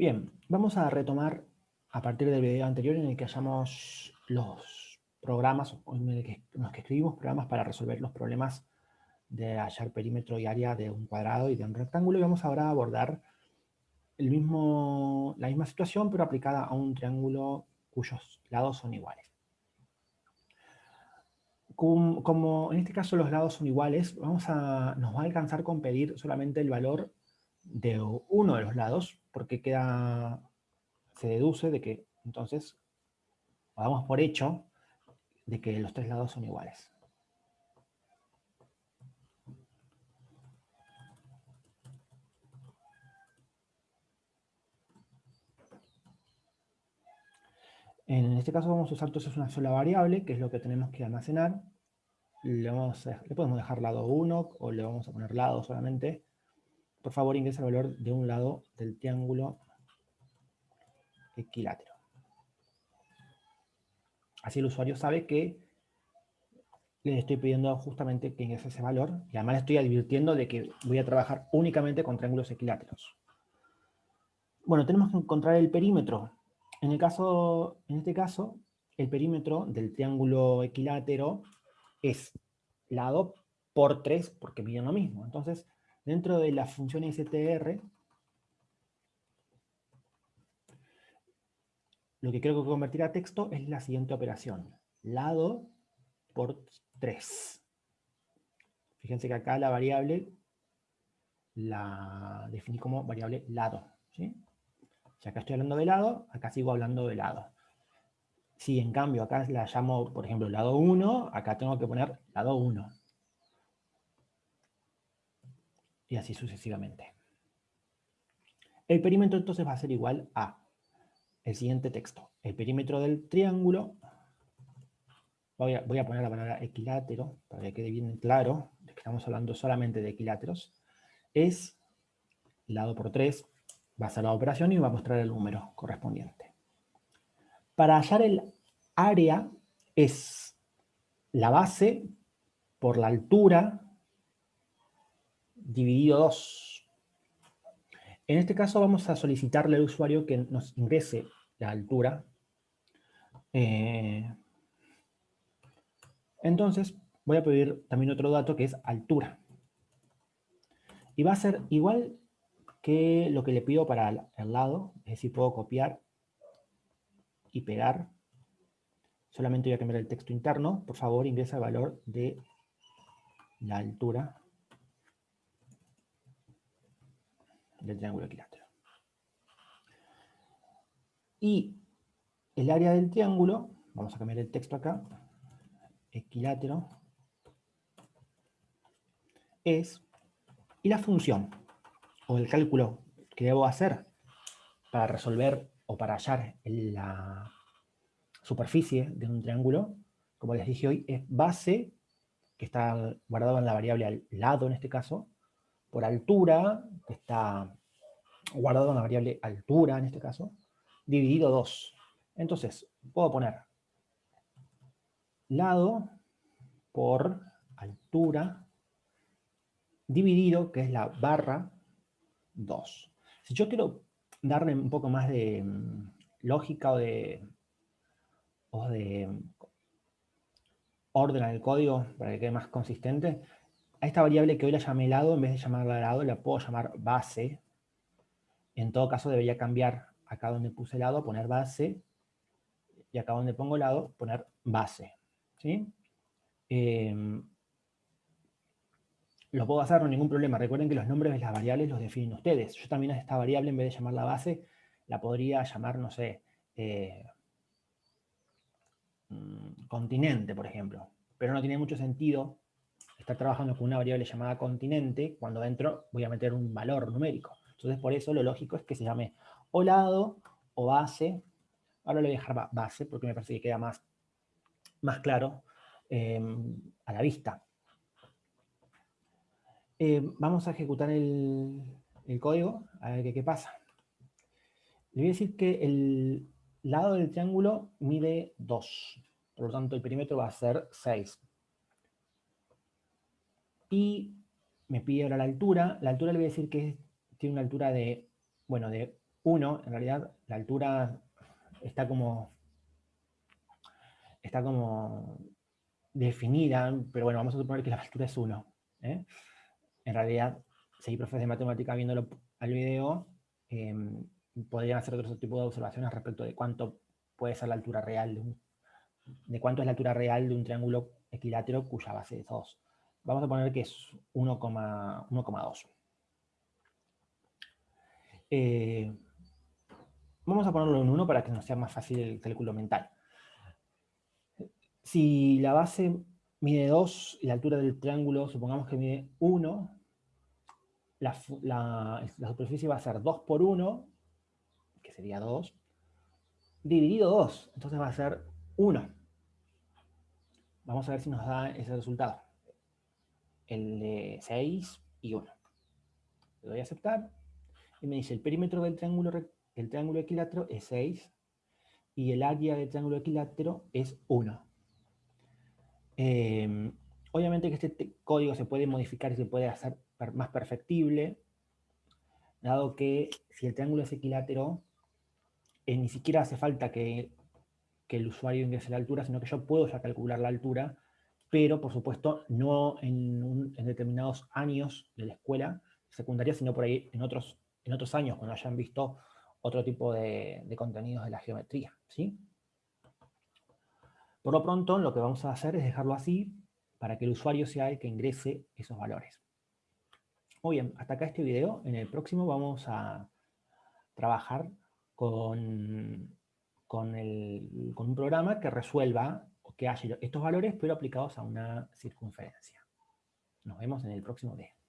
Bien, vamos a retomar a partir del video anterior en el que hallamos los programas, en el que, los que escribimos programas para resolver los problemas de hallar perímetro y área de un cuadrado y de un rectángulo, y vamos ahora a abordar el mismo, la misma situación, pero aplicada a un triángulo cuyos lados son iguales. Como, en este caso los lados son iguales, vamos a, nos va a alcanzar con pedir solamente el valor de uno de los lados, porque queda, se deduce de que, entonces, damos por hecho de que los tres lados son iguales. En este caso vamos a usar entonces una sola variable, que es lo que tenemos que almacenar. Le, vamos le podemos dejar lado 1 o le vamos a poner lado solamente. Por favor ingresa el valor de un lado del triángulo equilátero. Así el usuario sabe que le estoy pidiendo justamente que ingrese ese valor y además le estoy advirtiendo de que voy a trabajar únicamente con triángulos equiláteros. Bueno, tenemos que encontrar el perímetro. En, el caso, en este caso, el perímetro del triángulo equilátero es lado por 3 porque miden lo mismo. Entonces, dentro de la función str, lo que creo que convertir a texto es la siguiente operación. Lado por 3. Fíjense que acá la variable la definí como variable lado. ¿sí? Si acá estoy hablando de lado, acá sigo hablando de lado. Si en cambio acá la llamo, por ejemplo, lado 1, acá tengo que poner lado 1. Y así sucesivamente. El perímetro entonces va a ser igual a el siguiente texto. El perímetro del triángulo, voy a, voy a poner la palabra equilátero, para que quede bien claro, estamos hablando solamente de equiláteros, es lado por 3, va a ser la operación y va a mostrar el número correspondiente. Para hallar el área es la base por la altura dividido 2. En este caso vamos a solicitarle al usuario que nos ingrese la altura. Eh, entonces voy a pedir también otro dato que es altura. Y va a ser igual que lo que le pido para el lado, es decir, puedo copiar y pegar. Solamente voy a cambiar el texto interno. Por favor, ingresa el valor de la altura del triángulo equilátero. Y el área del triángulo, vamos a cambiar el texto acá, equilátero, es, y la función, o el cálculo que debo hacer para resolver o para hallar la superficie de un triángulo, como les dije hoy, es base, que está guardado en la variable al lado en este caso, por altura, que está guardado en la variable altura en este caso, dividido 2. Entonces, puedo poner lado por altura dividido, que es la barra 2. Si yo quiero darle un poco más de mm, lógica o de, o de orden al código para que quede más consistente, a esta variable que hoy la llamé lado, en vez de llamarla lado, la puedo llamar base. En todo caso debería cambiar acá donde puse lado, poner base, y acá donde pongo lado, poner base. ¿sí? Em, lo puedo hacer, no ningún problema. Recuerden que los nombres de las variables los definen ustedes. Yo también a esta variable, en vez de llamarla base, la podría llamar, no sé, eh, mm, continente, por ejemplo. Pero no tiene mucho sentido estar trabajando con una variable llamada continente cuando dentro voy a meter un valor numérico. Entonces, por eso lo lógico es que se llame o lado o base. Ahora le voy a dejar base porque me parece que queda más, más claro eh, a la vista. Eh, vamos a ejecutar el, código, a ver qué, pasa. Le voy a decir que el lado del triángulo mide 2, por lo tanto el perímetro va a ser 6. Y me pide ahora la altura, la altura le voy a decir que tiene una altura de, bueno, de 1, en realidad la altura está como, está como definida, pero bueno, vamos a suponer que la altura es 1. ¿eh? En realidad, si hay profes de matemática viéndolo al video, em, podrían hacer otro tipo de observaciones respecto de cuánto puede ser la altura real de, un, cuánto es la altura real de un triángulo equilátero cuya base es 2. Vamos a poner que es 1,2. Eh, vamos a ponerlo en 1 para que nos sea más fácil el cálculo mental. Si la base mide 2 y la altura del triángulo, supongamos que mide 1, la, superficie va a ser 2 por 1, que sería 2, dividido 2, entonces va a ser 1. Vamos a ver si nos da ese resultado. El de 6 y 1. Le doy a aceptar y me dice el perímetro del triángulo, del triángulo equilátero es 6 y el área del triángulo equilátero es 1. Em, obviamente que este código se puede modificar y se puede hacer más perfectible, dado que si el triángulo es equilátero, eh, ni siquiera hace falta que, el usuario ingrese la altura, sino que yo puedo ya calcular la altura, pero por supuesto no en, determinados años de la escuela secundaria, sino por ahí en otros, en otros años, cuando hayan visto otro tipo de, de contenidos de la geometría. ¿sí? Por lo pronto, lo que vamos a hacer es dejarlo así para que el usuario sea el que ingrese esos valores. Muy bien, hasta acá este video. En el próximo vamos a trabajar con, con, un programa que resuelva que haya estos valores, pero aplicados a una circunferencia. Nos vemos en el próximo video.